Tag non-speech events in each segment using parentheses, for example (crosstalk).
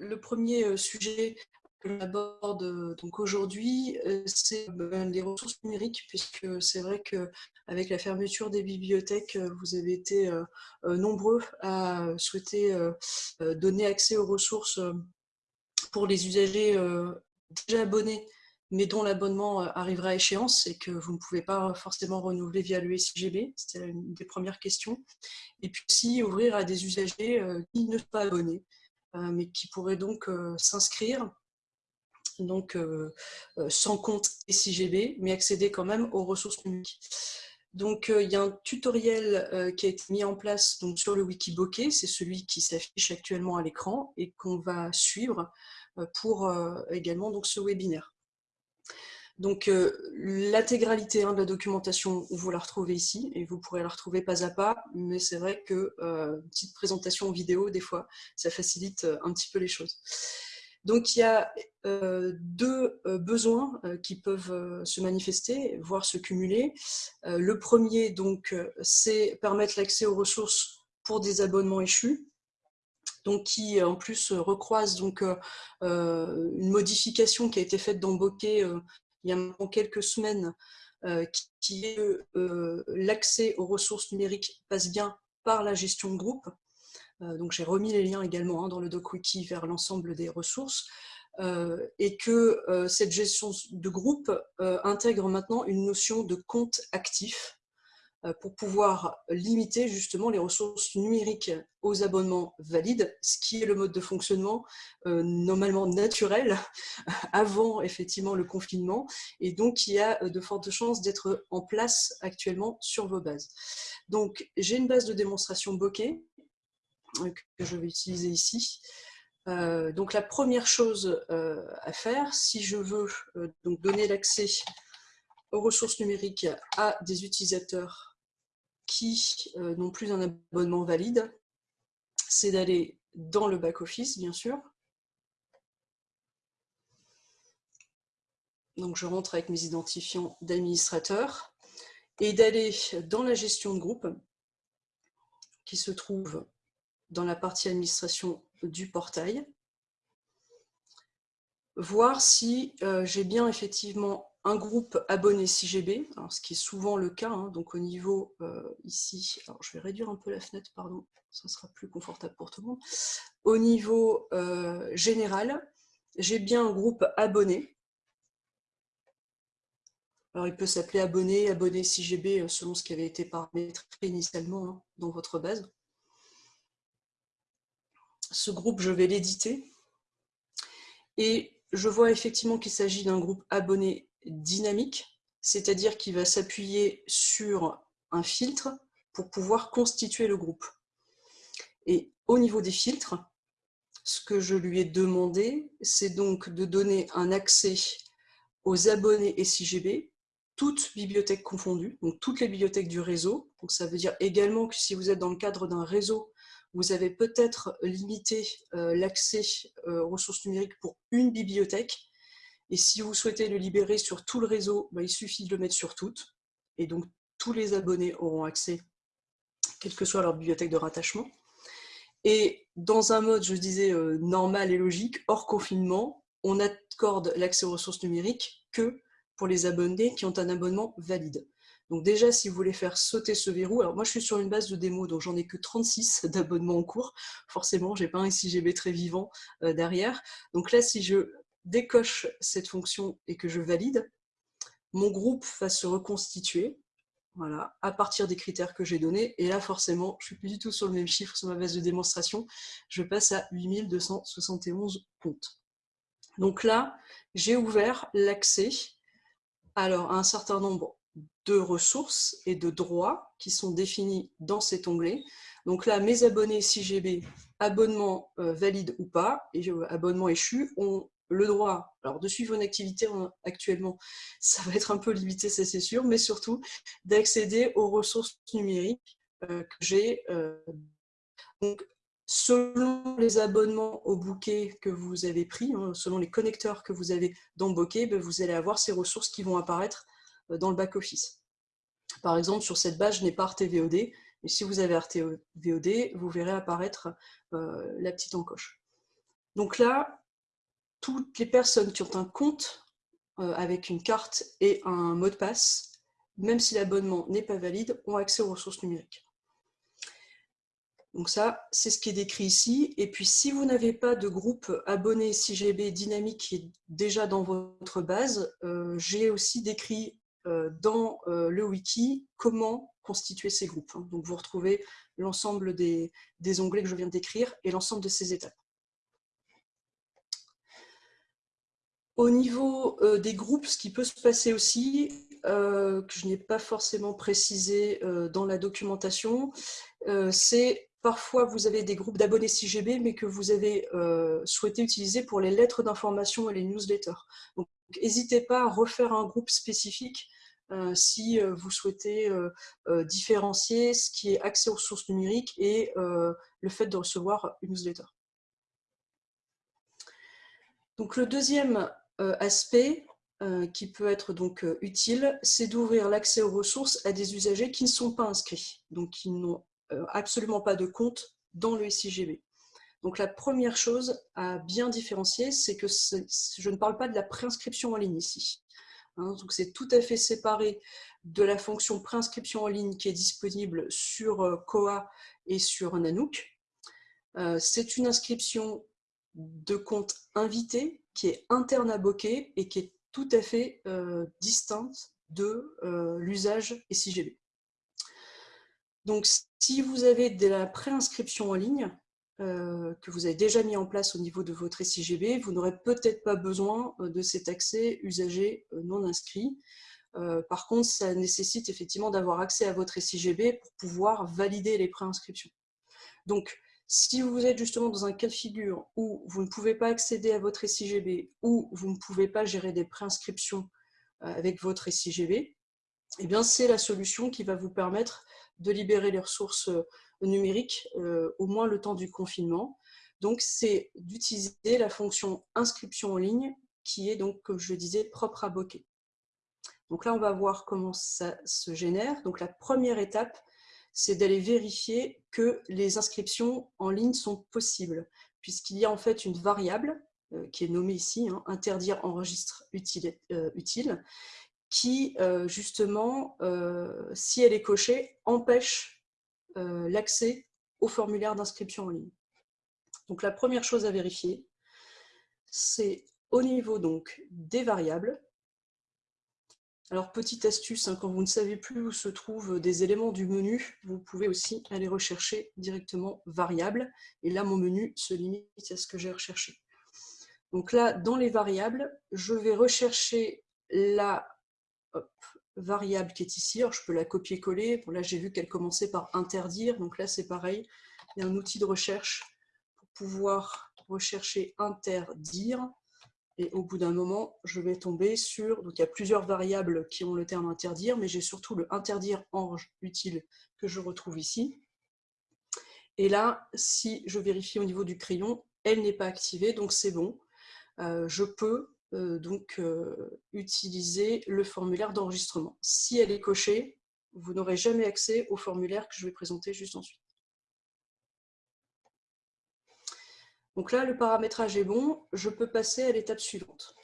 le premier sujet que l'on aborde donc aujourd'hui, c'est ben, les ressources numériques, puisque c'est vrai qu'avec la fermeture des bibliothèques, vous avez été nombreux à souhaiter donner accès aux ressources pour les usagers déjà abonnés, mais dont l'abonnement arrivera à échéance et que vous ne pouvez pas forcément renouveler via le SIGB, c'était une des premières questions. Et puis aussi ouvrir à des usagers qui ne sont pas abonnés, mais qui pourraient donc s'inscrire donc euh, euh, sans compte SIGB, mais accéder quand même aux ressources numériques. Donc, euh, il y a un tutoriel qui a été mis en place sur le Wikibokeh, c'est celui qui s'affiche actuellement à l'écran et qu'on va suivre pour également donc, ce webinaire. Donc, l'intégralité hein, de la documentation, vous la retrouvez ici, et vous pourrez la retrouver pas à pas, mais c'est vrai que une petite présentation vidéo, des fois, ça facilite un petit peu les choses. Donc il y a euh, deux euh, besoins euh, qui peuvent se manifester, voire se cumuler. le premier, donc, c'est permettre l'accès aux ressources pour des abonnements échus, donc qui en plus recroise donc, une modification qui a été faite dans Bokeh il y a quelques semaines, qui est l'accès aux ressources numériques passe bien par la gestion de groupe. Euh, donc j'ai remis les liens également hein, dans le DocWiki vers l'ensemble des ressources, euh, et que euh, cette gestion de groupe intègre maintenant une notion de compte actif pour pouvoir limiter justement les ressources numériques aux abonnements valides, ce qui est le mode de fonctionnement normalement naturel (laughs) avant effectivement le confinement, et donc y a de fortes chances d'être en place actuellement sur vos bases. Donc j'ai une base de démonstration bokeh que je vais utiliser ici. Euh, donc la première chose euh, à faire, si je veux euh, donc donner l'accès aux ressources numériques à des utilisateurs qui n'ont plus un abonnement valide, c'est d'aller dans le back-office, bien sûr. Donc je rentre avec mes identifiants d'administrateur et d'aller dans la gestion de groupe qui se trouve dans la partie administration du portail, voir si euh, j'ai bien effectivement un groupe abonné CGB, ce qui est souvent le cas, hein, donc au niveau euh, ici, alors je vais réduire un peu la fenêtre, pardon, ça sera plus confortable pour tout le monde. Au niveau euh, général, j'ai bien un groupe abonné. Alors il peut s'appeler abonné, abonné CGB, selon ce qui avait été paramétré initialement hein, dans votre base ce groupe, je vais l'éditer. Et je vois effectivement qu'il s'agit d'un groupe abonné dynamique, c'est-à-dire qu'il va s'appuyer sur un filtre pour pouvoir constituer le groupe. Et au niveau des filtres, ce que je lui ai demandé, c'est donc de donner un accès aux abonnés SIGB, toutes bibliothèques confondues, donc toutes les bibliothèques du réseau. Donc ça veut dire également que si vous êtes dans le cadre d'un réseau vous avez peut-être limité euh, l'accès euh, aux ressources numériques pour une bibliothèque. Et si vous souhaitez le libérer sur tout le réseau, bah, il suffit de le mettre sur toutes. Et donc, tous les abonnés auront accès, quelle que soit leur bibliothèque de rattachement. Et dans un mode, je disais, euh, normal et logique, hors confinement, on n'accorde l'accès aux ressources numériques que pour les abonnés qui ont un abonnement valide. Donc déjà, si vous voulez faire sauter ce verrou, alors moi je suis sur une base de démo, donc j'en ai que 36 (laughs) d'abonnements en cours. Forcément, j'ai pas un SIGB très vivant euh, derrière. Donc là, si je décoche cette fonction et que je valide, mon groupe va se reconstituer voilà, à partir des critères que j'ai donnés. Et là, forcément, je ne suis plus du tout sur le même chiffre sur ma base de démonstration. Je passe à 8271 comptes. Donc là, j'ai ouvert l'accès à un certain nombre de ressources et de droits qui sont définis dans cet onglet. Donc là, mes abonnés CGB, abonnement euh, valide ou pas, et abonnement échu, ont le droit alors de suivre une activité actuellement, (laughs) ça va être un peu limité, ça c'est sûr, mais surtout d'accéder aux ressources numériques euh, que j'ai. donc, selon les abonnements au bouquet que vous avez pris, hein, selon les connecteurs que vous avez dans bouquet, ben, vous allez avoir ces ressources qui vont apparaître dans le back-office. Par exemple, sur cette base, je n'ai pas RTVOD, et si vous avez RTVOD, vous verrez apparaître la petite encoche. Donc là, toutes les personnes qui ont un compte avec une carte et un mot de passe, même si l'abonnement n'est pas valide, ont accès aux ressources numériques. Donc ça, c'est ce qui est décrit ici. Et puis, si vous n'avez pas de groupe abonné 6GB dynamique qui est déjà dans votre base, euh, j'ai aussi décrit euh, dans euh, le wiki comment constituer ces groupes. Hein. Donc, vous retrouvez l'ensemble des, onglets que je viens de décrire et l'ensemble de ces étapes. Au niveau des groupes, ce qui peut se passer aussi, que je n'ai pas forcément précisé dans la documentation, c'est Parfois, vous avez des groupes d'abonnés 6GB, mais que vous avez euh, souhaité utiliser pour les lettres d'information et les newsletters. Donc, n'hésitez pas à refaire un groupe spécifique euh, si euh, vous souhaitez différencier ce qui est accès aux ressources numériques et le fait de recevoir une newsletter. Donc, le deuxième aspect qui peut être donc utile, c'est d'ouvrir l'accès aux ressources à des usagers qui ne sont pas inscrits, donc qui n'ont euh, absolument pas de compte dans le SIGB. Donc la première chose à bien différencier, c'est que je ne parle pas de la préinscription en ligne ici. Hein. donc c'est tout à fait séparé de la fonction préinscription en ligne qui est disponible sur euh, Koa et sur Nanook. Euh, c'est une inscription de compte invité qui est interne à Bokeh et qui est tout à fait distincte de l'usage SIGB. Donc, si vous avez de la préinscription en ligne, euh, que vous avez déjà mis en place au niveau de votre SIGB, vous n'aurez peut-être pas besoin euh, de cet accès usager euh, non inscrit. par contre, ça nécessite effectivement d'avoir accès à votre SIGB pour pouvoir valider les préinscriptions. Donc, si vous êtes justement dans un cas de figure où vous ne pouvez pas accéder à votre SIGB ou vous ne pouvez pas gérer des préinscriptions avec votre SIGB, eh c'est la solution qui va vous permettre de libérer les ressources euh, numériques, euh, au moins le temps du confinement. Donc, c'est d'utiliser la fonction inscription en ligne qui est donc, comme je le disais, propre à Bokeh. Donc là, on va voir comment ça se génère. Donc la première étape, c'est d'aller vérifier que les inscriptions en ligne sont possibles, puisqu'il y a en fait une variable euh, qui est nommée ici, hein, interdire enregistre utile, utile, qui, euh, justement, euh, si elle est cochée, empêche euh, l'accès au formulaire d'inscription en ligne. Donc la première chose à vérifier, c'est au niveau donc des variables. Alors petite astuce, hein, quand vous ne savez plus où se trouvent des éléments du menu, vous pouvez aussi aller rechercher directement variables. Et là, mon menu se limite à ce que j'ai recherché. Donc là, dans les variables, je vais rechercher la variable qui est ici. Je peux la copier-coller. là, j'ai vu qu'elle commençait par interdire. Donc là, c'est pareil. Il y a un outil de recherche pour pouvoir rechercher interdire. Et au bout d'un moment, je vais tomber sur... Donc, il y a plusieurs variables qui ont le terme interdire, mais j'ai surtout le interdire ange utile que je retrouve ici. Et là, si je vérifie au niveau du crayon, elle n'est pas activée, donc c'est bon. Euh, je peux euh, donc euh, utiliser le formulaire d'enregistrement. Si elle est cochée, vous n'aurez jamais accès au formulaire que je vais présenter juste ensuite. Donc là, le paramétrage est bon, je peux passer à l'étape suivante.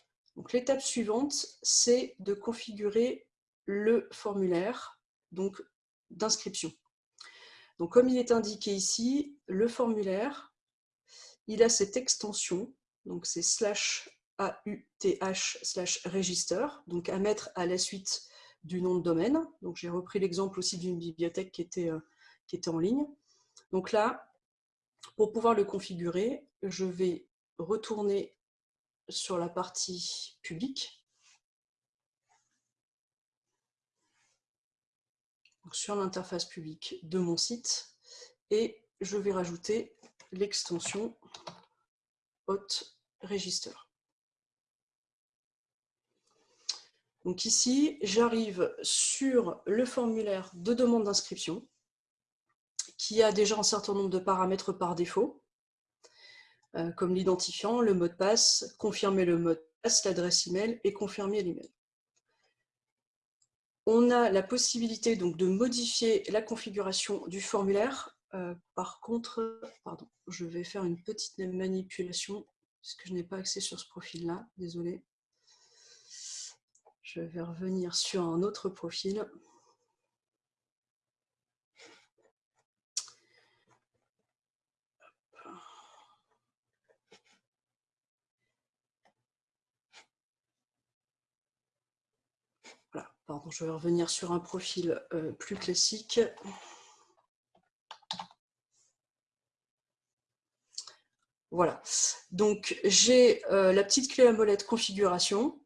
L'étape suivante, c'est de configurer le formulaire d'inscription. Donc comme il est indiqué ici, le formulaire, il a cette extension, donc c'est slash AUTH slash register, donc à mettre à la suite du nom de domaine. Donc j'ai repris l'exemple aussi d'une bibliothèque qui était, euh, qui était en ligne. Donc là, pour pouvoir le configurer, je vais retourner sur la partie publique. sur l'interface publique de mon site et je vais rajouter l'extension hot register. Donc ici, j'arrive sur le formulaire de demande d'inscription qui a déjà un certain nombre de paramètres par défaut, euh, comme l'identifiant, le mot de passe, confirmer le mot de passe, l'adresse email et confirmer l'email. on a la possibilité donc de modifier la configuration du formulaire. Euh, par contre, pardon, je vais faire une petite manipulation parce que je n'ai pas accès sur ce profil-là, désolé. Je vais revenir sur un autre profil. Je vais revenir sur un profil euh, plus classique. Voilà, donc j'ai euh, la petite clé à molette configuration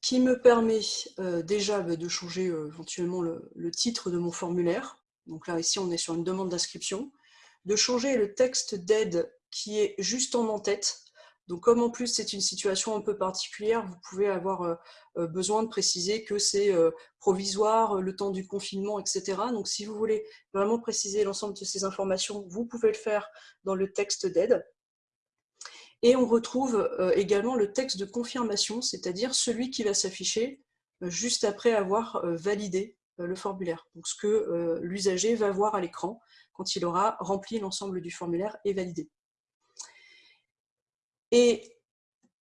qui me permet euh, déjà bah, de changer éventuellement le, le, titre de mon formulaire. Donc là, ici, on est sur une demande d'inscription. De changer le texte d'aide qui est juste en en-tête donc comme en plus c'est une situation un peu particulière, vous pouvez avoir euh, euh, besoin de préciser que c'est euh, provisoire, le temps du confinement, etc. Donc si vous voulez vraiment préciser l'ensemble de ces informations, vous pouvez le faire dans le texte d'aide. Et on retrouve également le texte de confirmation, c'est-à-dire celui qui va s'afficher juste après avoir validé le formulaire. Donc ce que l'usager va voir à l'écran quand il aura rempli l'ensemble du formulaire et validé. Et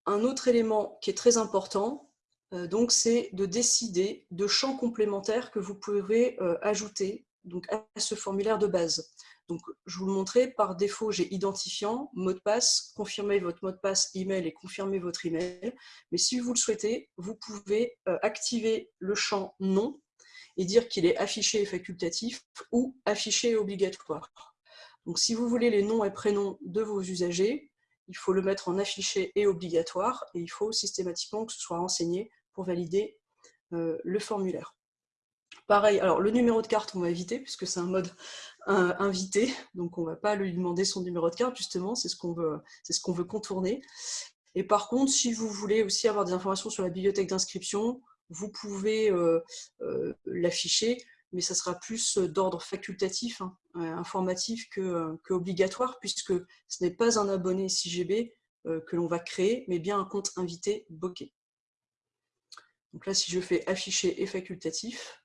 un autre élément qui est très important, euh, c'est de décider de champs complémentaires que vous pouvez euh, ajouter à ce formulaire de base. Donc, je vous le montrais, par défaut, j'ai identifiant, mot de passe, confirmez votre mot de passe email et confirmez votre email. Mais si vous le souhaitez, vous pouvez euh, activer le champ nom et dire qu'il est affiché et facultatif ou affiché et obligatoire. Donc, si vous voulez les noms et prénoms de vos usagers, il faut le mettre en affiché et obligatoire, et il faut systématiquement que ce soit renseigné pour valider euh, le formulaire. Pareil, alors le numéro de carte, on va éviter, puisque c'est un mode invité, donc on ne va pas lui demander son numéro de carte, justement, c'est ce qu'on veut, contourner. Et par contre, si vous voulez aussi avoir des informations sur la bibliothèque d'inscription, vous pouvez euh, euh, l'afficher, mais ça sera plus euh, d'ordre facultatif, hein, euh, informatif euh, que, obligatoire, puisque ce n'est pas un abonné 6GB que l'on va créer, mais bien un compte invité bokeh. Donc là, si je fais afficher et facultatif,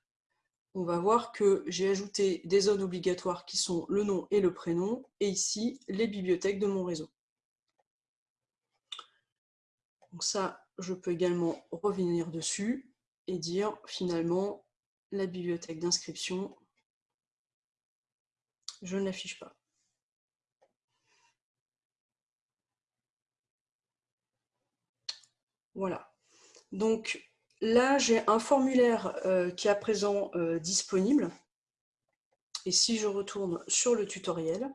on va voir que j'ai ajouté des zones obligatoires qui sont le nom et le prénom, et ici, les bibliothèques de mon réseau. Donc ça, je peux également revenir dessus et dire finalement la bibliothèque d'inscription, je ne l'affiche pas. Voilà. Donc là, j'ai un formulaire euh, qui est à présent euh, disponible. Et si je retourne sur le tutoriel,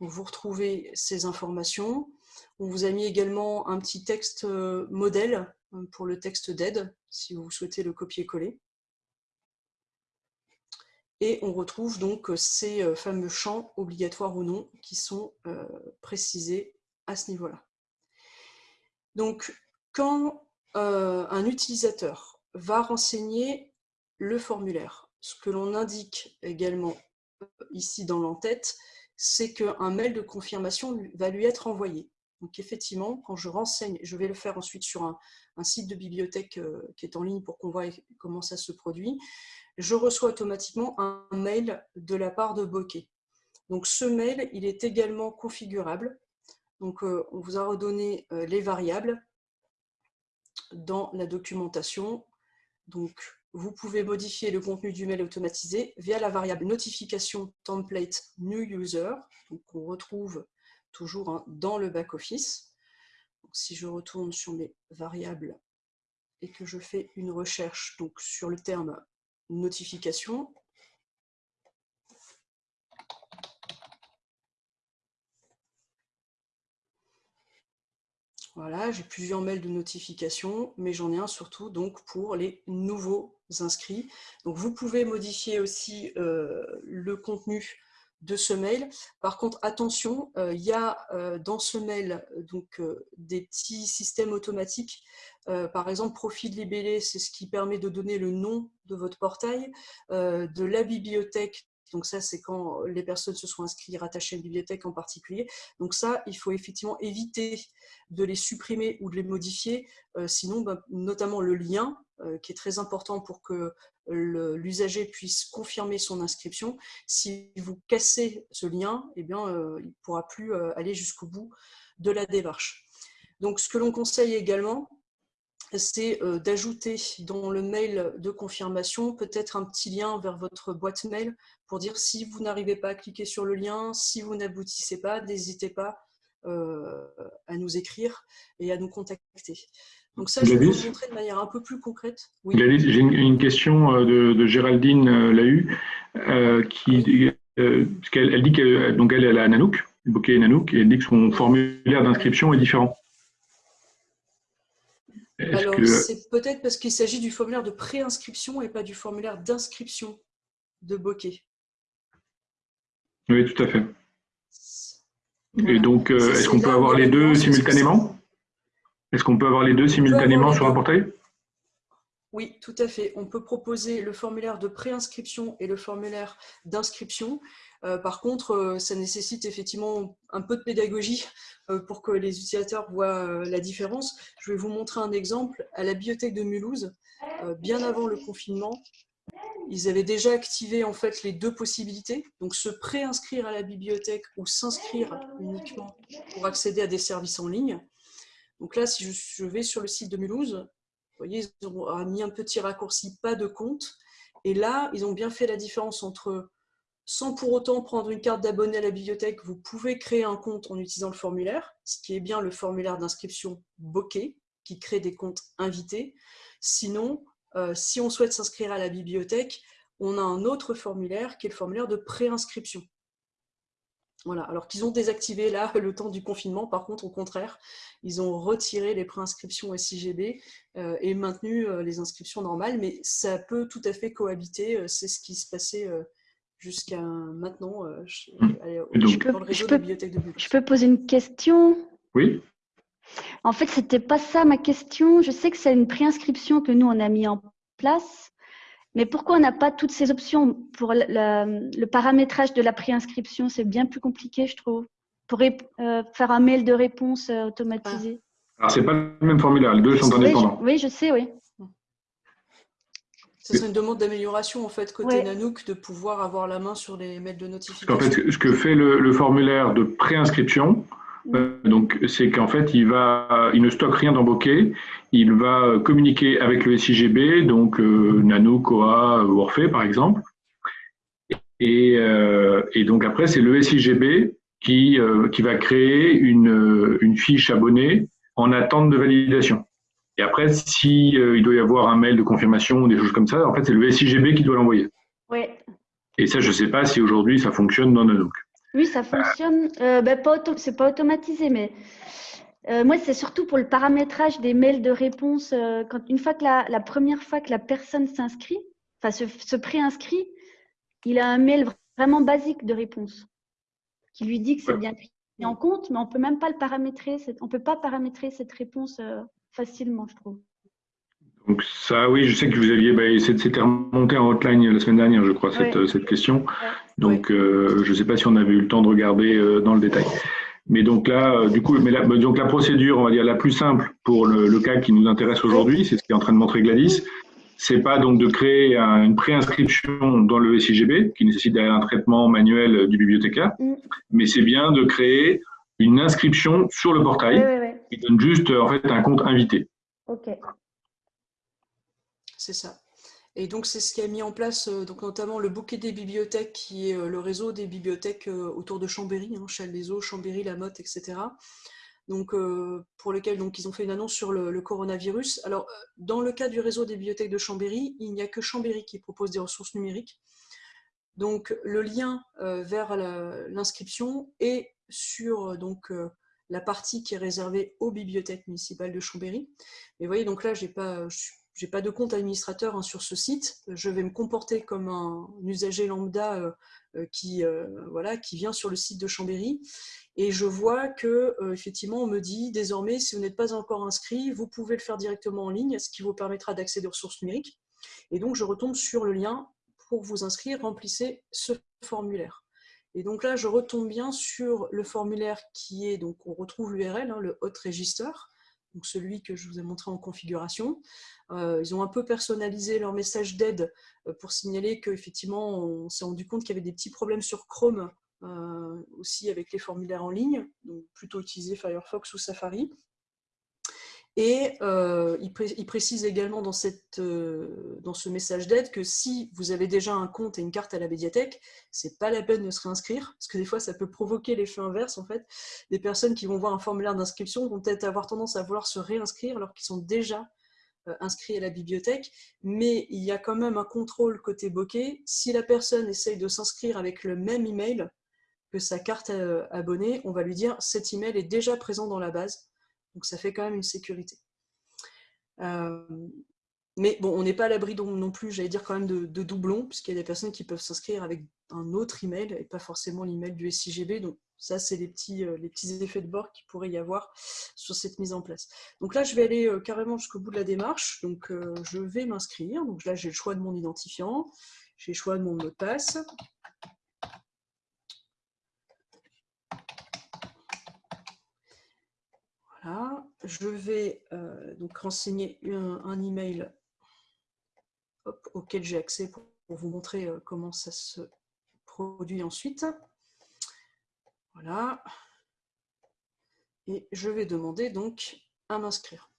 vous retrouvez ces informations. On vous a mis également un petit texte euh, modèle pour le texte d'aide, si vous souhaitez le copier-coller. Et on retrouve donc euh, ces euh, fameux champs, obligatoires ou non, qui sont euh, précisés à ce niveau-là. Donc, quand un utilisateur va renseigner le formulaire, ce que l'on indique également ici dans l'entête, c'est qu'un mail de confirmation va lui être envoyé. Donc effectivement, quand je renseigne, je vais le faire ensuite sur un, un site de bibliothèque qui est en ligne pour qu'on voit comment ça se produit je reçois automatiquement un mail de la part de Bokeh. Donc ce mail, il est également configurable. Donc euh, on vous a redonné euh, les variables dans la documentation. Donc vous pouvez modifier le contenu du mail automatisé via la variable notification template new user, donc on retrouve toujours hein, dans le back-office. Si je retourne sur mes variables et que je fais une recherche donc, sur le terme notification. Voilà, j'ai plusieurs mails de notification, mais j'en ai un surtout donc pour les nouveaux inscrits. Donc vous pouvez modifier aussi euh, le contenu de ce mail. Par contre, attention, euh, il y a euh, dans ce mail donc, euh, des petits systèmes automatiques. par exemple, profil libellé, c'est ce qui permet de donner le nom de votre portail, de la bibliothèque, donc ça, c'est quand les personnes se sont inscrites rattachées à une bibliothèque en particulier. Donc ça, il faut effectivement éviter de les supprimer ou de les modifier. sinon, ben, notamment le lien, qui est très important pour que l'usager puisse confirmer son inscription. Si vous cassez ce lien, eh bien, il ne pourra plus aller jusqu'au bout de la démarche. Donc, ce que l'on conseille également, c'est d'ajouter dans le mail de confirmation peut-être un petit lien vers votre boîte mail pour dire si vous n'arrivez pas à cliquer sur le lien, si vous n'aboutissez pas, n'hésitez pas à nous écrire et à nous contacter. Donc ça, je vais vous montrer de manière un peu plus concrète. Oui. J'ai une, question de, Géraldine Lahu, qui elle, dit qu'elle elle, elle a Nanook, bokeh Nanook, et elle dit que son formulaire d'inscription est différent. Alors, c'est peut-être parce qu'il s'agit du formulaire de préinscription et pas du formulaire d'inscription de bokeh. Oui, tout à fait. Et donc, euh, est-ce qu'on peut avoir les deux simultanément? Est-ce qu'on peut avoir les deux simultanément sur un portail? Oui, tout à fait. On peut proposer le formulaire de préinscription et le formulaire d'inscription. Euh, par contre, euh, ça nécessite effectivement un peu de pédagogie euh, pour que les utilisateurs voient la différence. Je vais vous montrer un exemple. À la bibliothèque de Mulhouse, bien avant le confinement, ils avaient déjà activé en fait les deux possibilités, donc se préinscrire à la bibliothèque ou s'inscrire uniquement pour accéder à des services en ligne. Donc là, si je vais sur le site de Mulhouse, vous voyez, ils ont mis un petit raccourci pas de compte. Et là, ils ont bien fait la différence entre sans pour autant prendre une carte d'abonné à la bibliothèque, vous pouvez créer un compte en utilisant le formulaire, ce qui est bien le formulaire d'inscription Bokeh, qui crée des comptes invités. Sinon, euh, si on souhaite s'inscrire à la bibliothèque, on a un autre formulaire qui est le formulaire de préinscription. Voilà, alors qu'ils ont désactivé là (laughs) le temps du confinement, par contre, au contraire, ils ont retiré les préinscriptions SIGB euh, et maintenu euh, les inscriptions normales, mais ça peut tout à fait cohabiter, c'est ce qui se passait jusqu'à maintenant euh, mmh. je peux, Je peux poser une question? Oui. En fait, ce n'était pas ça ma question. Je sais que c'est une préinscription que nous, on a mis en place. Mais pourquoi on n'a pas toutes ces options Pour le paramétrage de la préinscription, c'est bien plus compliqué, je trouve. Pour euh, faire un mail de réponse euh, automatisé. Ah. ce n'est pas le même formulaire, les deux sont indépendants. oui, je sais, oui. Ce serait une demande d'amélioration en fait côté Nanook de pouvoir avoir la main sur les mails de notification. En fait, ce que fait le, formulaire de préinscription, euh, donc c'est qu'en fait il va, il ne stocke rien dans Bokeh, il va communiquer avec le SIGB, donc euh, Nanook, OA, Orphée par exemple, et, euh, et donc après c'est le SIGB qui, qui va créer une, une fiche abonnée en attente de validation. Et après, si euh, il doit y avoir un mail de confirmation ou des choses comme ça, en fait, c'est le SIGB qui doit l'envoyer. Oui. Et ça, je ne sais pas si aujourd'hui ça fonctionne dans Nanook. Oui, ça fonctionne. Euh, ben, pas c'est pas automatisé, mais euh, moi, c'est surtout pour le paramétrage des mails de réponse. quand, une fois que la, la, première fois que la personne s'inscrit, enfin se, se préinscrit, il a un mail vraiment basique de réponse qui lui dit que c'est bien pris en compte, mais on peut même pas le paramétrer. On peut pas paramétrer cette réponse facilement, je trouve. Donc ça, oui, je sais que vous aviez, bah, c'était remonté en hotline la semaine dernière, je crois, cette, cette question. Donc, euh, je ne sais pas si on avait eu le temps de regarder euh, dans le détail. Mais donc là, euh, du coup, mais la, donc la procédure, on va dire la plus simple pour le, cas qui nous intéresse aujourd'hui, c'est ce qu'est en train de montrer Gladys. C'est pas donc de créer une préinscription dans le SIGB qui nécessite un traitement manuel du bibliothécaire, mm. mais c'est bien de créer une inscription sur le portail qui donne juste en fait un compte invité. Ok. C'est ça. Et donc, c'est ce qui a mis en place euh, donc, notamment le bouquet des bibliothèques, qui est euh, le réseau des bibliothèques euh, autour de Chambéry, hein, Châles-les-Eaux, Chambéry, La Motte, etc. Donc, pour lequel donc, ils ont fait une annonce sur le, coronavirus. Alors, dans le cas du réseau des bibliothèques de Chambéry, il n'y a que Chambéry qui propose des ressources numériques. Donc, le lien vers l'inscription est sur donc, la partie qui est réservée aux bibliothèques municipales de Chambéry. Mais vous voyez, donc là, je n'ai pas, pas de compte administrateur hein, sur ce site. Je vais me comporter comme un, usager lambda euh, euh, qui, euh, voilà, qui vient sur le site de Chambéry. Et je vois que effectivement, on me dit désormais, si vous n'êtes pas encore inscrit, vous pouvez le faire directement en ligne, ce qui vous permettra d'accéder aux ressources numériques. Et donc, je retombe sur le lien pour vous inscrire, remplissez ce formulaire. Et donc là, je retombe bien sur le formulaire qui est, donc on retrouve l'URL, hein, le hot register. Donc celui que je vous ai montré en configuration. ils ont un peu personnalisé leur message d'aide pour signaler qu'effectivement, on s'est rendu compte qu'il y avait des petits problèmes sur Chrome aussi avec les formulaires en ligne, donc plutôt utiliser Firefox ou Safari. Et euh, il, précise également euh, dans ce message d'aide que si vous avez déjà un compte et une carte à la médiathèque, c'est pas la peine de se réinscrire, parce que des fois ça peut provoquer l'effet inverse en fait. Des personnes qui vont voir un formulaire d'inscription vont peut-être avoir tendance à vouloir se réinscrire alors qu'ils sont déjà euh, inscrits à la bibliothèque, mais il y a quand même un contrôle côté bokeh. Si la personne essaye de s'inscrire avec le même email que sa carte abonnée, on va lui dire cet email est déjà présent dans la base donc ça fait quand même une sécurité. Euh, mais bon, on n'est pas à l'abri non plus, j'allais dire quand même de, doublons, puisqu'il y a des personnes qui peuvent s'inscrire avec un autre email et pas forcément l'email du SIGB. Donc ça, c'est les petits, euh, les petits effets de bord qu'il pourrait y avoir sur cette mise en place. Donc là, je vais aller euh, carrément jusqu'au bout de la démarche. Donc je vais m'inscrire. Donc là, j'ai le choix de mon identifiant, j'ai le choix de mon mot de passe. Je vais euh, donc renseigner un, email auquel j'ai accès pour, vous montrer euh, comment ça se produit ensuite. Voilà. Et je vais demander donc à m'inscrire.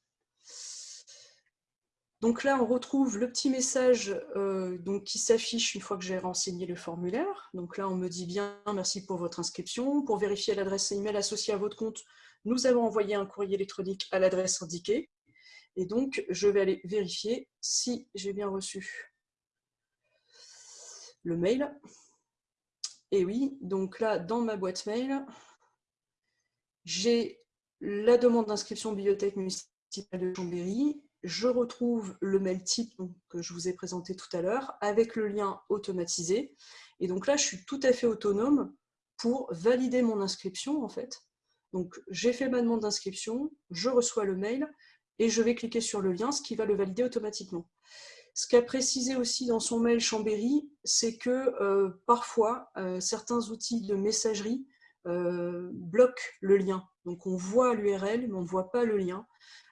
Donc là, on retrouve le petit message euh, donc, qui s'affiche une fois que j'ai renseigné le formulaire. Donc là, on me dit bien « Merci pour votre inscription. Pour vérifier l'adresse email associée à votre compte, nous avons envoyé un courrier électronique à l'adresse indiquée. Et donc, je vais aller vérifier si j'ai bien reçu le mail. Et oui, donc là, dans ma boîte mail, j'ai la demande d'inscription bibliothèque municipale de Chambéry. Je retrouve le mail type que je vous ai présenté tout à l'heure avec le lien automatisé. Et donc là, je suis tout à fait autonome pour valider mon inscription, en fait, donc, j'ai fait ma demande d'inscription, je reçois le mail et je vais cliquer sur le lien, ce qui va le valider automatiquement. Ce qu'a précisé aussi dans son mail Chambéry, c'est que euh, parfois, euh, certains outils de messagerie euh, bloquent le lien. Donc, on voit l'URL, mais on ne voit pas le lien.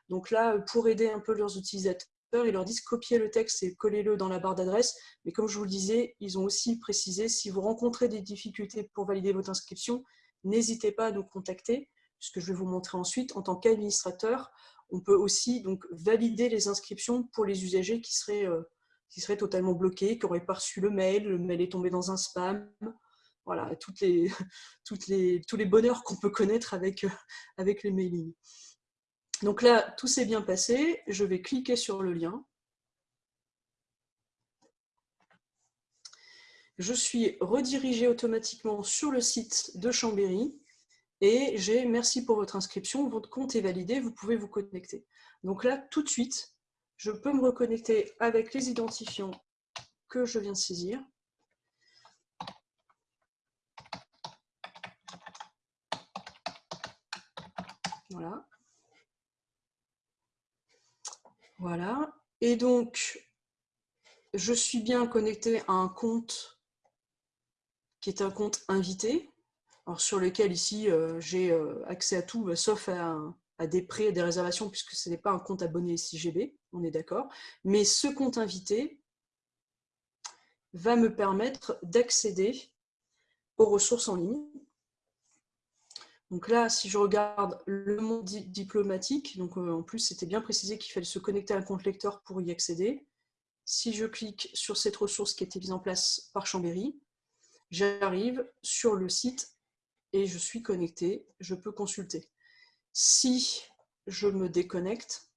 Donc là, pour aider un peu leurs utilisateurs, ils leur disent copier le texte et collez-le dans la barre d'adresse. Mais comme je vous le disais, ils ont aussi précisé, si vous rencontrez des difficultés pour valider votre inscription, n'hésitez pas à nous contacter ce que je vais vous montrer ensuite, en tant qu'administrateur, on peut aussi donc valider les inscriptions pour les usagers qui seraient, euh, qui seraient totalement bloqués, qui n'auraient pas reçu le mail, le mail est tombé dans un spam. Voilà, les, (laughs) les, tous les bonheurs qu'on peut connaître avec, euh, avec les mailings. Donc là, tout s'est bien passé. Je vais cliquer sur le lien. Je suis redirigé automatiquement sur le site de Chambéry et j'ai « Merci pour votre inscription, votre compte est validé, vous pouvez vous connecter ». Donc là, tout de suite, je peux me reconnecter avec les identifiants que je viens de saisir. Voilà. Voilà. Et donc, je suis bien connecté à un compte qui est un compte invité sur lequel ici euh, j'ai euh, accès à tout, euh, sauf à, des prêts et des réservations, puisque ce n'est pas un compte abonné SIGB, on est d'accord. Mais ce compte invité va me permettre d'accéder aux ressources en ligne. Donc là, si je regarde le monde diplomatique, donc en plus c'était bien précisé qu'il fallait se connecter à un compte lecteur pour y accéder. Si je clique sur cette ressource qui a été mise en place par Chambéry, j'arrive sur le site et je suis connecté, je peux consulter. Si je me déconnecte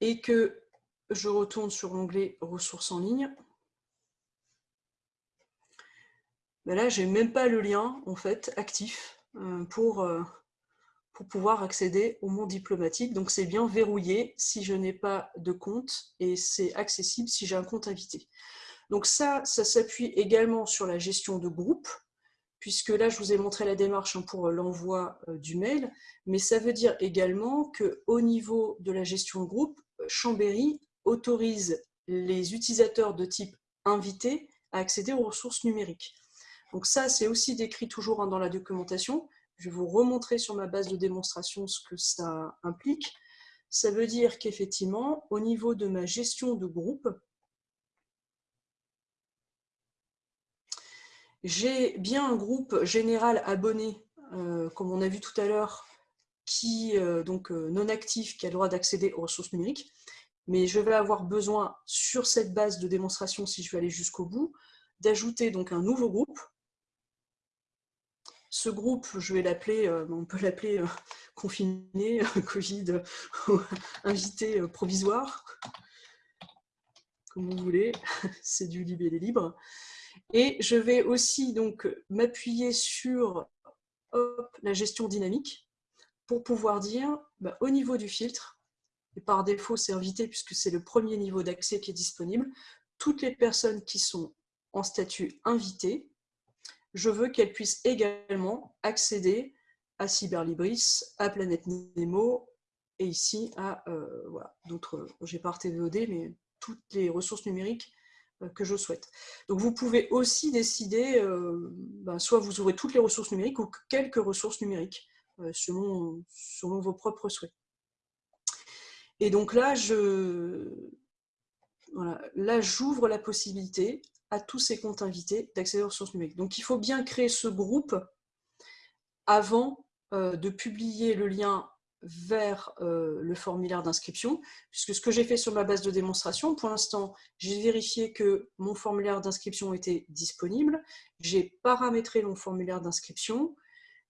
et que je retourne sur l'onglet ressources en ligne, ben là, je n'ai même pas le lien en fait actif euh, pour, euh, pour pouvoir accéder au monde diplomatique. Donc c'est bien verrouillé si je n'ai pas de compte et c'est accessible si j'ai un compte invité. Donc ça, ça s'appuie également sur la gestion de groupe, puisque là, je vous ai montré la démarche hein, pour l'envoi euh, du mail, mais ça veut dire également qu'au niveau de la gestion de groupe, Chambéry autorise les utilisateurs de type invité à accéder aux ressources numériques. Donc ça, c'est aussi décrit toujours hein, dans la documentation, Je vais vous remontrer sur ma base de démonstration ce que ça implique. Ça veut dire qu'effectivement, au niveau de ma gestion de groupe, j'ai bien un groupe général abonné, euh, comme on a vu tout à l'heure, qui euh, donc euh, non actif, qui a le droit d'accéder aux ressources numériques. Mais je vais avoir besoin, sur cette base de démonstration, si je veux aller jusqu'au bout, d'ajouter donc un nouveau groupe. Ce groupe, je vais l'appeler, on peut l'appeler (laughs) confiné, (laughs) Covid, (laughs) invité provisoire, comme vous voulez, c'est du libellé libre. Et je vais aussi donc m'appuyer sur la gestion dynamique pour pouvoir dire bah, au niveau du filtre, et par défaut c'est invité puisque c'est le premier niveau d'accès qui est disponible, toutes les personnes qui sont en statut invité, je veux qu'elles puissent également accéder à Cyberlibris, à Planète Nemo et ici à euh, voilà, d'autres, j'ai pas RTVOD, mais toutes les ressources numériques que je souhaite. Donc vous pouvez aussi décider, euh, ben, soit vous ouvrez toutes les ressources numériques ou quelques ressources numériques, euh, selon, selon vos propres souhaits. Et donc là, je, voilà, là j'ouvre la possibilité à tous ces comptes invités d'accéder aux ressources numériques. Donc il faut bien créer ce groupe avant de publier le lien vers euh, le formulaire d'inscription, puisque ce que j'ai fait sur ma base de démonstration, pour l'instant, j'ai vérifié que mon formulaire d'inscription était disponible, j'ai paramétré mon formulaire d'inscription,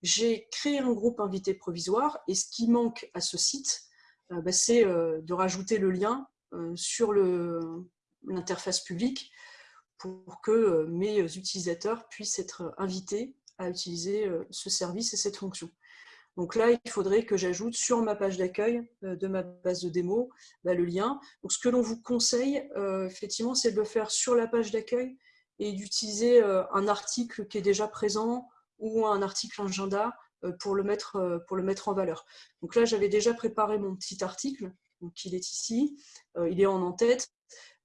j'ai créé un groupe invité provisoire, et ce qui manque à ce site, euh, bah, c'est euh, de rajouter le lien sur l'interface publique pour que mes utilisateurs puissent être invités à utiliser ce service et cette fonction. Donc là, il faudrait que j'ajoute sur ma page d'accueil euh, de ma base de démo bah, le lien. Ce que l'on vous conseille, euh, effectivement, c'est de le faire sur la page d'accueil et d'utiliser euh, un article qui est déjà présent ou un article agenda pour le mettre, pour le mettre en valeur. Donc là, j'avais déjà préparé mon petit article, donc il est ici, il est en en-tête,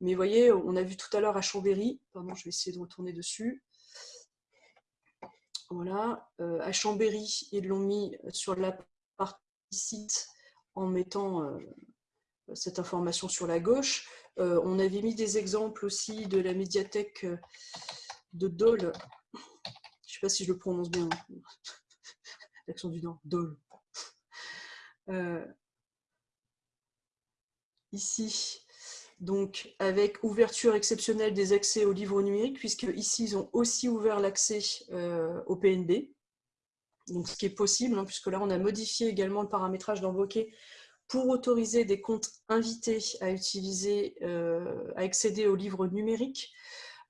mais vous voyez, on a vu tout à l'heure à Chambéry, pardon, je vais essayer de retourner dessus, voilà. Euh, à Chambéry, ils l'ont mis sur la partie site en mettant euh, cette information sur la gauche. Euh, on avait mis des exemples aussi de la médiathèque de Dole. Je ne sais pas si je le prononce bien. (laughs) L'accent du Nord, Dole. ici, donc avec ouverture exceptionnelle des accès aux livres numériques, puisque ici ils ont aussi ouvert l'accès euh, au PNB, donc ce qui est possible, hein, puisque là on a modifié également le paramétrage d'Envoqué pour autoriser des comptes invités à euh, à accéder aux livres numériques.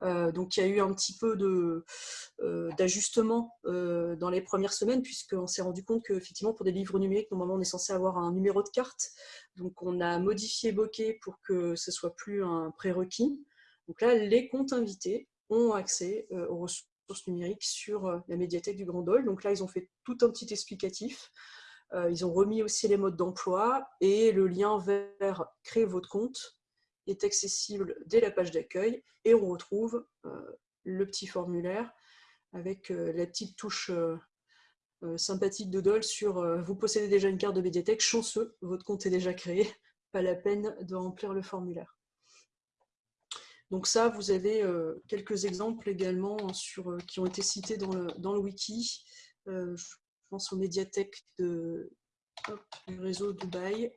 Euh, donc il y a eu un petit peu euh, d'ajustement euh, dans les premières semaines, puisqu'on s'est rendu compte qu'effectivement pour des livres numériques, normalement on est censé avoir un numéro de carte. Donc on a modifié Bokeh pour que ce soit plus un prérequis. Donc là, les comptes invités ont accès aux ressources numériques sur la médiathèque du Grand Dol. Donc là, ils ont fait tout un petit explicatif. ils ont remis aussi les modes d'emploi et le lien vers créer votre compte accessible dès la page d'accueil et on retrouve euh, le petit formulaire avec euh, la petite touche euh, sympathique de Dole sur vous possédez déjà une carte de médiathèque, chanceux, votre compte est déjà créé, (laughs) pas la peine de remplir le formulaire. Donc ça, vous avez quelques exemples également sur, qui ont été cités dans le, dans le wiki. je pense aux médiathèques de, du réseau Dubaï.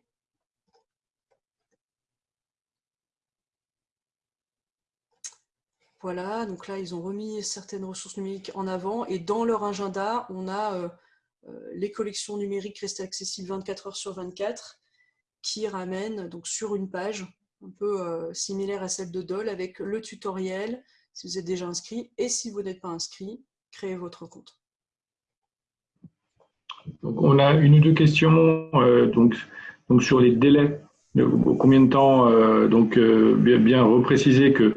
Voilà, donc là, ils ont remis certaines ressources numériques en avant et dans leur agenda, on a euh, euh, les collections numériques restées accessibles 24 heures sur 24 qui ramènent donc sur une page un peu euh, similaire à celle de Dole avec le tutoriel si vous êtes déjà inscrit et si vous n'êtes pas inscrit, créez votre compte. On a une ou deux questions donc, sur les délais. Combien de temps donc bien repréciser que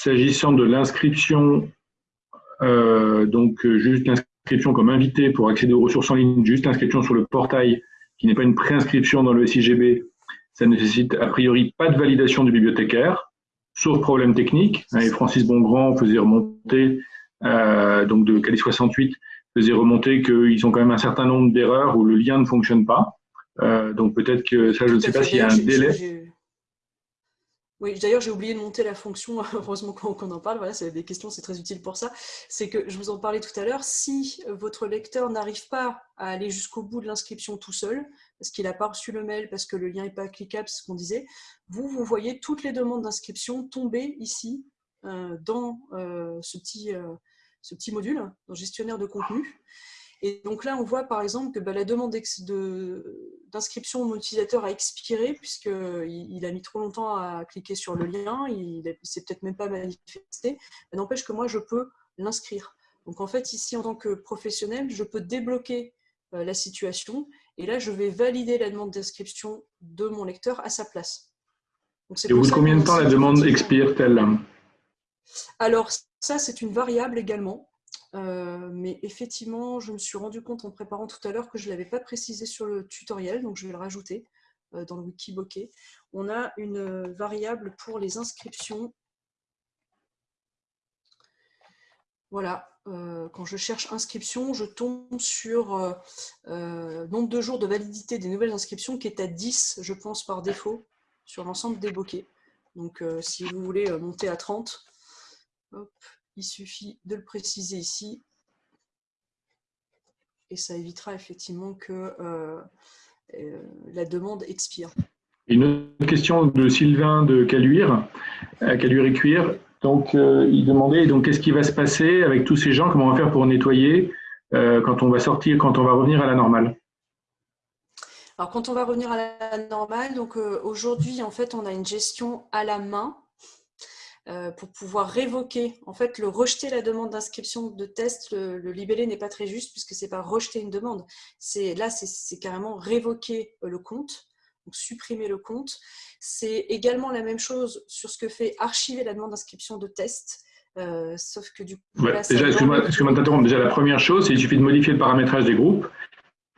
S'agissant de l'inscription, euh, donc euh, juste l'inscription comme invité pour accéder aux ressources en ligne, juste l'inscription sur le portail, qui n'est pas une préinscription dans le SIGB, ça ne nécessite a priori pas de validation du bibliothécaire, sauf problème technique. et Francis Bongrand faisait remonter, euh, donc de Cali 68, faisait remonter qu'ils ont quand même un certain nombre d'erreurs où le lien ne fonctionne pas. Euh, donc peut-être que ça, je ne sais pas s'il y a un délai. Oui, d'ailleurs, j'ai oublié de monter la fonction, (laughs) heureusement qu'on en parle, voilà, c'est des questions, c'est très utile pour ça. C'est que, je vous en parlais tout à l'heure, si votre lecteur n'arrive pas à aller jusqu'au bout de l'inscription tout seul, parce qu'il n'a pas reçu le mail, parce que le lien n'est pas cliquable, c'est ce qu'on disait, vous, vous voyez toutes les demandes d'inscription tomber ici, euh, dans euh, ce, petit, euh, ce petit module, dans gestionnaire de contenu. Et donc là, on voit par exemple que bah, la demande d'inscription de, mon utilisateur a expiré puisqu'il il a mis trop longtemps à cliquer sur le lien, il ne s'est peut-être même pas manifesté. N'empêche que moi, je peux l'inscrire. Donc en fait, ici, en tant que professionnel, je peux débloquer euh, la situation et là, je vais valider la demande d'inscription de mon lecteur à sa place. Donc, et au bout de combien de temps la demande expire-t-elle? Alors, ça, c'est une variable également. Euh, mais effectivement, je me suis rendu compte en préparant tout à l'heure que je ne l'avais pas précisé sur le tutoriel, donc je vais le rajouter euh, dans le wiki bokeh. On a une variable pour les inscriptions. Voilà, euh, quand je cherche inscription, je tombe sur nombre de jours de validité des nouvelles inscriptions qui est à 10, je pense, par défaut, sur l'ensemble des bokeh. Donc, si vous voulez monter à 30, hop, il suffit de le préciser ici. Et ça évitera effectivement que euh, euh, la demande expire. Une autre question de Sylvain de Caluire, à Caluire et Cuire. Donc, euh, il demandait donc qu'est-ce qui va se passer avec tous ces gens, comment on va faire pour nettoyer quand on va sortir, quand on va revenir à la normale? Alors, quand on va revenir à la normale, donc aujourd'hui, en fait, on a une gestion à la main pour pouvoir révoquer, en fait, le rejeter la demande d'inscription de test, le, libellé n'est pas très juste puisque c'est pas rejeter une demande. C'est Là, c'est carrément révoquer euh, le compte, donc supprimer le compte. C'est également la même chose sur ce que fait archiver la demande d'inscription de test. Euh, sauf que du coup, déjà, excuse-moi de t'interrompre. Déjà, la première chose, c'est qu'il suffit de modifier le paramétrage des groupes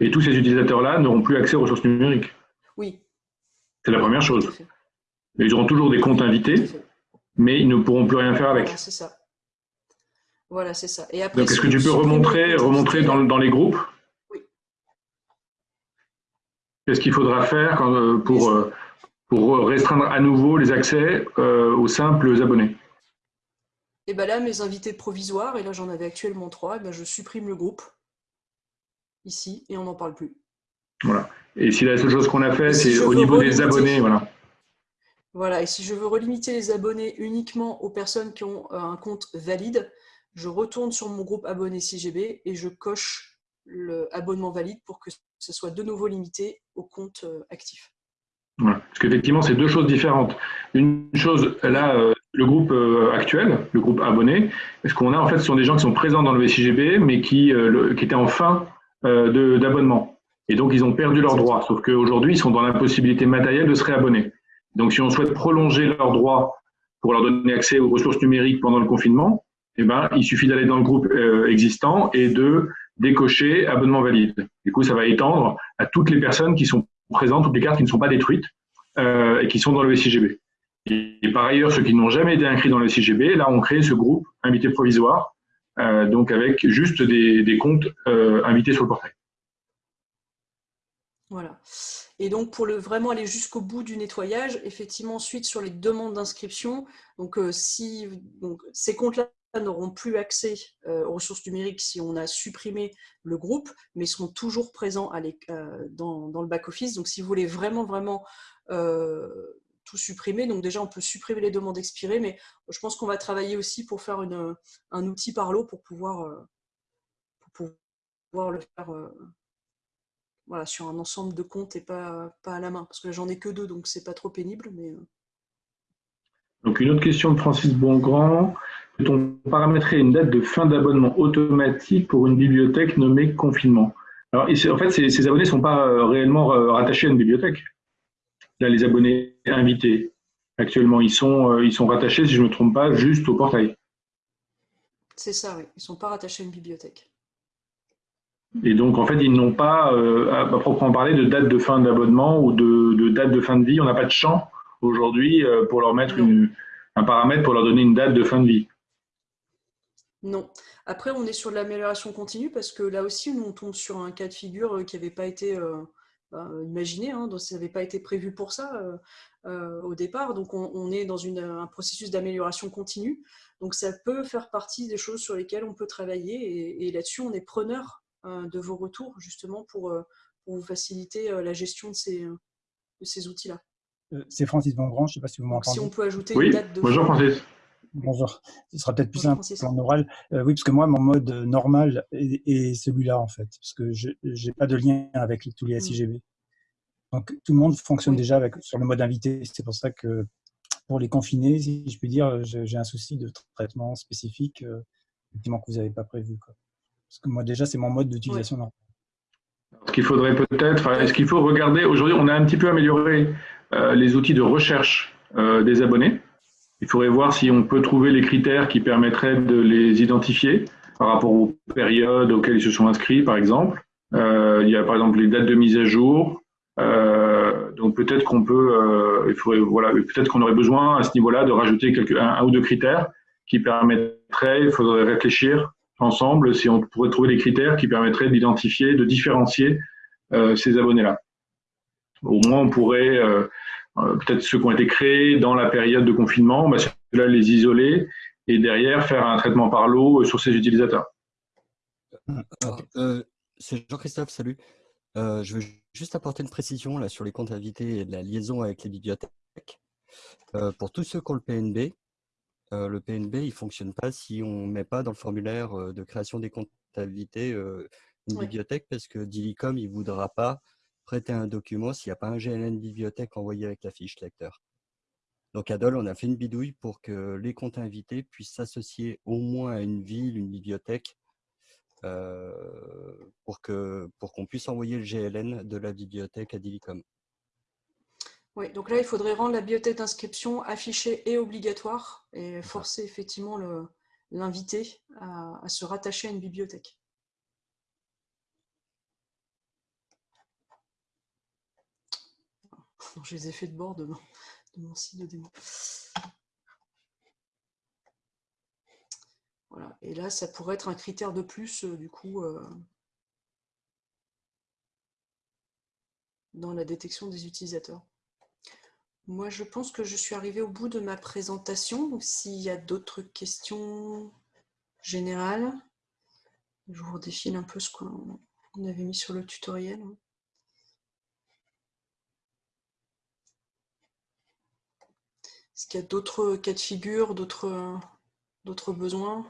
et tous ces utilisateurs-là n'auront plus accès aux ressources numériques. Oui. C'est la première chose. Mais ils auront toujours des comptes invités mais ils ne pourront plus rien faire avec. c'est ça. Voilà, c'est ça. Et après, Donc, est-ce que tu peux remontrer, remontrer dans, dans, les groupes? Oui. Qu'est-ce qu'il faudra faire euh, pour, euh, pour restreindre à nouveau les accès euh, aux simples abonnés? Et bien là, mes invités provisoires, et là j'en avais actuellement trois, et ben je supprime le groupe ici et on n'en parle plus. Voilà. Et si la seule chose qu'on a fait, c'est au niveau des abonnés, voilà. Voilà, et si je veux relimiter les abonnés uniquement aux personnes qui ont euh, un compte valide, je retourne sur mon groupe abonné CGB et je coche le abonnement valide pour que ce soit de nouveau limité au compte euh, actif. Voilà. Parce qu'effectivement, c'est deux choses différentes. Une chose, là, euh, le groupe actuel, le groupe abonné, ce qu'on a, en fait, ce sont des gens qui sont présents dans le CGB, mais qui, qui étaient en fin d'abonnement. Et donc, ils ont perdu leurs droits. Sauf qu'aujourd'hui, ils sont dans l'impossibilité matérielle de se réabonner. Donc, si on souhaite prolonger leurs droits pour leur donner accès aux ressources numériques pendant le confinement, eh ben, il suffit d'aller dans le groupe euh, existant et de décocher abonnement valide. Du coup, ça va étendre à toutes les personnes qui sont présentes, toutes les cartes qui ne sont pas détruites euh, et qui sont dans le SIGB. Et, par ailleurs, ceux qui n'ont jamais été inscrits dans le SIGB, là, on crée ce groupe invité provisoire, euh, donc avec juste des, des comptes invités sur le portail. Voilà. Et donc, pour le, vraiment aller jusqu'au bout du nettoyage, effectivement, ensuite, sur les demandes d'inscription, donc, euh, si, ces comptes-là n'auront plus accès euh, aux ressources numériques si on a supprimé le groupe, mais seront toujours présents euh, dans, le back-office. Donc, si vous voulez vraiment, vraiment tout supprimer, donc déjà, on peut supprimer les demandes expirées, mais je pense qu'on va travailler aussi pour faire un outil par lot pour pouvoir le faire voilà, sur un ensemble de comptes et pas, pas à la main. Parce que j'en ai que deux, donc c'est pas trop pénible. Mais... Euh. Donc une autre question de Francis Bongrand. Peut-on paramétrer une date de fin d'abonnement automatique pour une bibliothèque nommée confinement? Alors en fait, ces, abonnés ne sont pas euh, réellement euh, rattachés à une bibliothèque. Là, les abonnés invités, actuellement, ils sont, ils sont rattachés, si je ne me trompe pas, juste au portail. C'est ça, oui. Ils ne sont pas rattachés à une bibliothèque. Et donc, en fait, ils n'ont pas, euh, à proprement parler, de date de fin d'abonnement ou de, date de fin de vie. On n'a pas de champ aujourd'hui euh, pour leur mettre un paramètre pour leur donner une date de fin de vie. Non. Après, on est sur de l'amélioration continue parce que là aussi, nous, on tombe sur un cas de figure qui n'avait pas été bah, imaginé, hein, donc ça n'avait pas été prévu pour ça au départ. Donc, on, est dans un processus d'amélioration continue. Donc, ça peut faire partie des choses sur lesquelles on peut travailler. Et, là-dessus, on est preneur de vos retours, justement, pour, vous faciliter la gestion de ces, de ces outils-là. C'est Francis Bongrand, je ne sais pas si vous m'entendez. Si on peut ajouter une date de... Bonjour Francis. Bonjour. Ce sera peut-être plus simple en oral. Euh, oui, parce que moi, mon mode normal est, celui-là, en fait, parce que je n'ai pas de lien avec tous les SIGB. Mm. Donc, tout le monde fonctionne déjà avec, sur le mode invité. C'est pour ça que pour les confinés, si je puis dire, j'ai un souci de traitement spécifique euh, que vous n'avez pas prévu. Parce que moi, déjà, c'est mon mode d'utilisation Ce qu'il faudrait peut-être, est-ce qu'il faut regarder, aujourd'hui, on a un petit peu amélioré euh, les outils de recherche des abonnés. Il faudrait voir si on peut trouver les critères qui permettraient de les identifier par rapport aux périodes auxquelles ils se sont inscrits, par exemple. Euh, il y a par exemple les dates de mise à jour. Euh, donc peut-être qu'on peut, euh, il faudrait, voilà, peut-être qu'on aurait besoin à ce niveau-là de rajouter quelques, un, ou deux critères qui permettraient, il faudrait réfléchir ensemble si on pourrait trouver des critères qui permettraient d'identifier, de différencier euh, ces abonnés-là. Au moins, on pourrait euh, euh, peut-être ceux qui ont été créés dans la période de confinement, bah, ceux-là les isoler et derrière faire un traitement par l'eau sur ces utilisateurs. C'est Jean-Christophe, salut. Je veux juste apporter une précision là, sur les comptes invités et la liaison avec les bibliothèques. pour tous ceux qui ont le PNB, le PNB il ne fonctionne pas si on ne met pas dans le formulaire de création des comptes invités une bibliothèque parce que Dilicom il ne voudra pas prêter un document s'il n'y a pas un GNN bibliothèque envoyé avec la fiche lecteur. Donc à Dole, on a fait une bidouille pour que les comptes invités puissent s'associer au moins à une ville, une bibliothèque, euh, pour qu'on pour qu'on puisse envoyer le GLN de la bibliothèque à Dilicom. Oui, donc là, il faudrait rendre la bibliothèque d'inscription affichée et obligatoire et forcer effectivement l'invité à se rattacher à une bibliothèque. je les ai fait de bord de mon, site de démo. Voilà. Et là, ça pourrait être un critère de plus, euh, du coup, euh, dans la détection des utilisateurs. Moi, je pense que je suis arrivée au bout de ma présentation. s'il y a d'autres questions générales, je vous redéfile un peu ce qu'on avait mis sur le tutoriel. Est-ce qu'il y a d'autres cas de figure, d'autres besoins?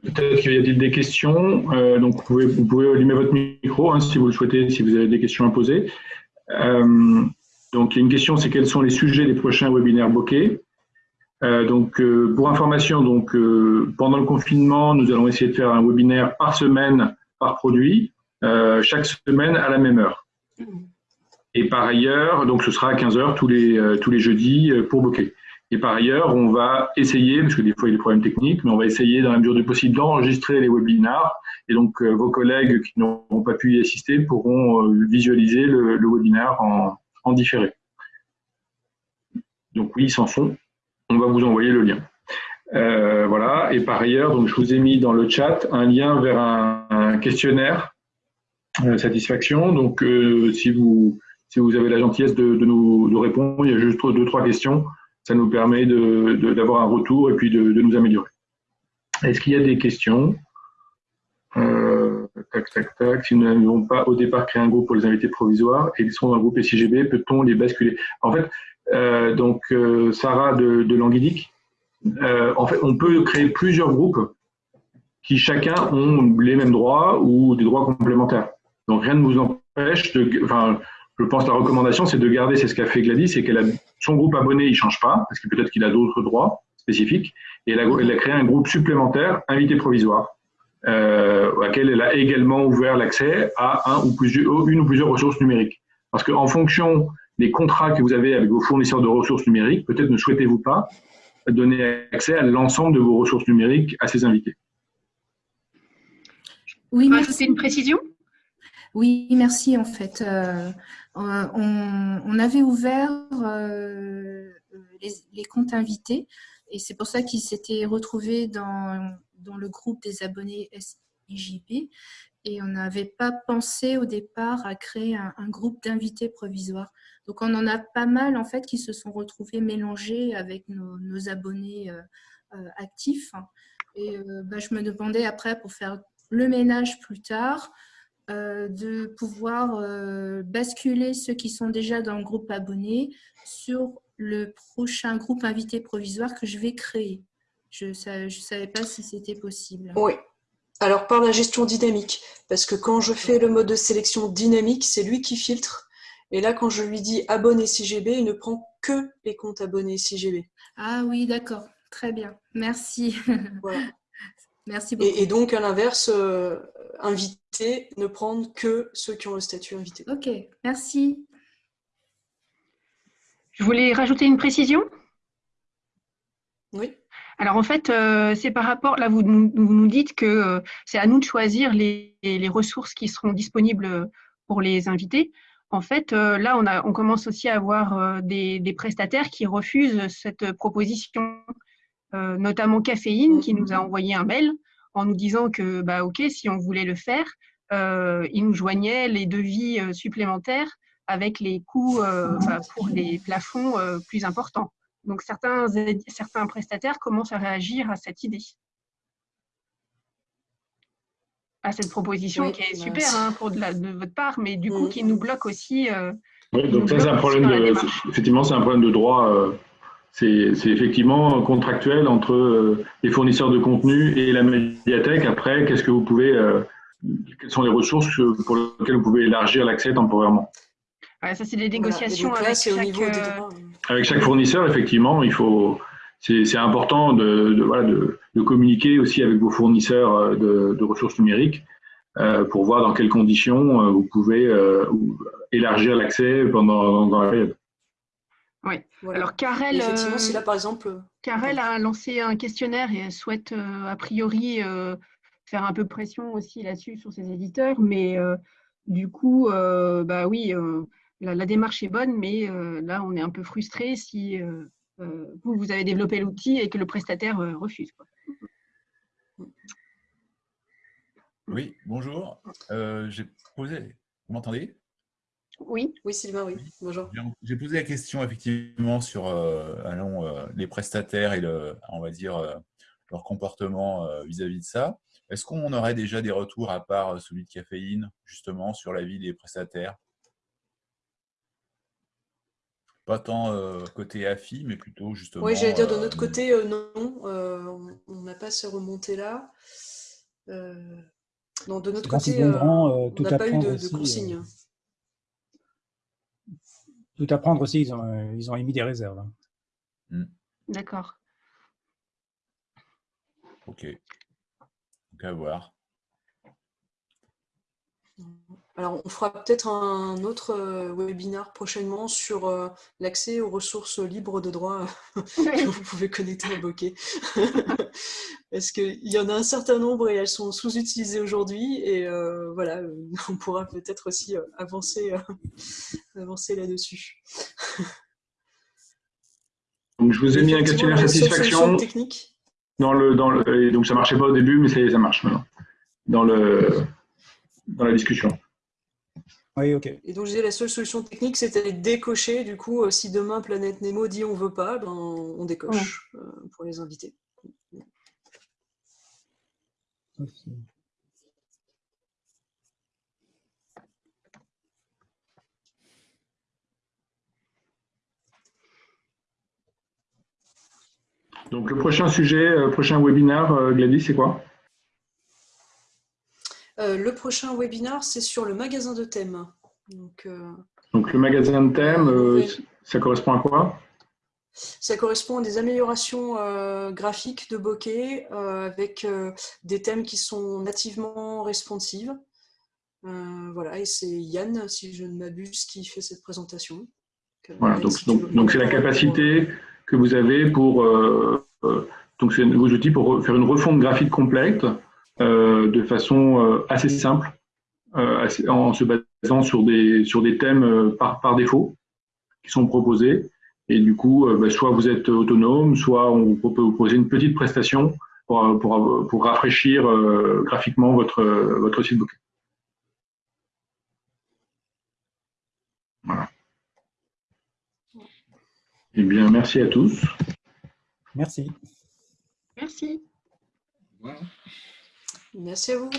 Peut-être qu'il y a des questions, euh, donc vous pouvez, vous pouvez, allumer votre micro hein, si vous le souhaitez, si vous avez des questions à poser. Euh, donc il y a une question, c'est quels sont les sujets des prochains webinaires bokeh? Euh, donc, pour information, donc, pendant le confinement, nous allons essayer de faire un webinaire par semaine, par produit, chaque semaine à la même heure. Et par ailleurs, donc ce sera à 15 heures tous les, tous les jeudis pour Bokeh. Et par ailleurs, on va essayer, parce que des fois il y a des problèmes techniques, mais on va essayer dans la mesure du possible d'enregistrer les webinars. Et donc vos collègues qui n'auront pas pu y assister pourront visualiser le, le webinaire en, différé. Donc oui, ils s'en font on va vous envoyer le lien. Euh, voilà, et par ailleurs, donc je vous ai mis dans le chat un lien vers un, questionnaire de satisfaction. Donc, euh, si, vous, si vous avez la gentillesse de, nous répondre, il y a juste deux, trois questions. Ça nous permet d'avoir un retour et puis de, nous améliorer. Est-ce qu'il y a des questions? Euh, Tac, tac, tac. Si nous n'avons pas au départ créé un groupe pour les invités provisoires et ils sont dans le groupe SIGB, peut-on les basculer? En fait, euh, donc euh, Sarah de, de Languidic. En fait, on peut créer plusieurs groupes qui chacun ont les mêmes droits ou des droits complémentaires. Donc rien ne vous empêche de, je pense que la recommandation c'est de garder, c'est ce qu'a fait Gladys, c'est qu'elle a son groupe abonné, il change pas parce que peut-être qu'il a d'autres droits spécifiques, et elle a, elle a, créé un groupe supplémentaire, invité provisoire, euh, auquel elle a également ouvert l'accès à un ou plusieurs, une ou plusieurs ressources numériques. Parce qu'en fonction les contrats que vous avez avec vos fournisseurs de ressources numériques, peut-être ne souhaitez-vous pas donner accès à l'ensemble de vos ressources numériques à ces invités? Oui, c'est une précision? Oui, merci. En fait, on, avait ouvert les, comptes invités et c'est pour ça qu'ils s'étaient retrouvés dans, le groupe des abonnés SIJP et on n'avait pas pensé au départ à créer un, groupe d'invités provisoires. Donc on en a pas mal en fait qui se sont retrouvés mélangés avec nos, abonnés euh, euh, actifs. Et euh, bah, je me demandais après pour faire le ménage plus tard, de pouvoir basculer ceux qui sont déjà dans le groupe abonné sur le prochain groupe invité provisoire que je vais créer. Je ne savais pas si c'était possible. Oui, alors par la gestion dynamique, parce que quand je fais le mode de sélection dynamique, c'est lui qui filtre. Et là, quand je lui dis abonné CGB, il ne prend que les comptes abonnés CGB. Ah oui, d'accord. Très bien. Merci. (laughs) Merci beaucoup. Et, donc, à l'inverse, euh, invité, ne prendre que ceux qui ont le statut invité. Ok, merci. Je voulais rajouter une précision. Oui. Alors en fait, euh, c'est par rapport, là vous, nous dites que euh, c'est à nous de choisir les, ressources qui seront disponibles pour les invités. En fait, euh, là on, a, on commence aussi à avoir des, prestataires qui refusent cette proposition, notamment Caféine qui nous a envoyé un mail en nous disant que bah ok si on voulait le faire, il nous joignait les devis supplémentaires avec les coûts pour les plafonds plus importants. Donc certains, certains prestataires commencent à réagir à cette idée, à cette proposition qui est super hein, pour de, de, votre part, mais du coup mm. qui nous bloque aussi. Euh, oui, donc ça c'est un problème de, effectivement c'est un problème de droit. Euh, c'est effectivement contractuel entre euh, les fournisseurs de contenu et la médiathèque. Après, qu'est-ce que vous pouvez, quelles sont les ressources pour lesquelles vous pouvez élargir l'accès temporairement? Ça, c'est des négociations avec, chaque, euh, avec chaque fournisseur, effectivement. Il faut, c'est important de, voilà, de, communiquer aussi avec vos fournisseurs euh, de, ressources numériques euh, pour voir dans quelles conditions vous pouvez élargir l'accès pendant dans la période. Oui. Alors, Karel, effectivement, si là, par exemple, Karel a lancé un questionnaire et elle souhaite a priori faire un peu pression aussi là-dessus sur ses éditeurs, mais du coup, bah oui la, démarche est bonne, mais euh, là, on est un peu frustré si euh, euh, vous, vous avez développé l'outil et que le prestataire refuse. Oui, bonjour. J'ai posé. Vous m'entendez? Oui. Oui, Sylvain, oui. Bonjour. J'ai posé la question effectivement sur allons, les prestataires et le, on va dire leur comportement vis-à-vis de ça. Est-ce qu'on aurait déjà des retours à part celui de caféine, justement, sur la vie des prestataires? Pas tant euh, côté AFI, mais plutôt justement. Oui, j'allais dire de notre euh, côté, euh, non, on n'a pas ces remontées-là. non, de notre côté, on n'a pas eu de, consignes. Tout à prendre aussi, ils ont, ils ont émis des réserves. Hein. Hmm. D'accord. Ok. Donc à voir. Alors, on fera peut-être un autre euh, webinaire prochainement sur euh, l'accès aux ressources libres de droit (laughs) que vous pouvez connecter à Bokeh. (laughs) Parce qu'il y en a un certain nombre et elles sont sous-utilisées aujourd'hui. Et euh, voilà, (laughs) on pourra peut-être aussi avancer, avancer là-dessus. Donc, je vous ai mis un questionnaire satisfaction. Technique. Dans le, dans le, donc, ça ne marchait pas au début, mais ça, ça marche maintenant. Dans le dans la discussion. Oui, ok. Et donc, je disais, la seule solution technique, c'était de décocher. Du coup, euh, si demain Planète Nemo dit on veut pas, ben, on décoche euh, pour les invités. Donc, le prochain sujet, euh, prochain webinaire, Gladys, c'est quoi? euh, le prochain webinaire, c'est sur le magasin de thèmes. Donc, euh, Donc le magasin de thèmes, euh, ça correspond à quoi? Ça correspond à des améliorations graphiques de bokeh avec des thèmes qui sont nativement responsives. voilà, et c'est Yann, si je ne m'abuse, qui fait cette présentation. Voilà, donc c'est la capacité que vous avez pour donc c'est vos outils pour faire une refonte graphique complète euh, de façon euh, assez simple en se basant sur des, sur des thèmes par, par défaut qui sont proposés. Et du coup, bah, soit vous êtes autonome, soit on peut vous proposer une petite prestation pour, pour, pour rafraîchir graphiquement votre, votre site Booking. Voilà. Eh bien, merci à tous. Merci. Merci. Merci à vous.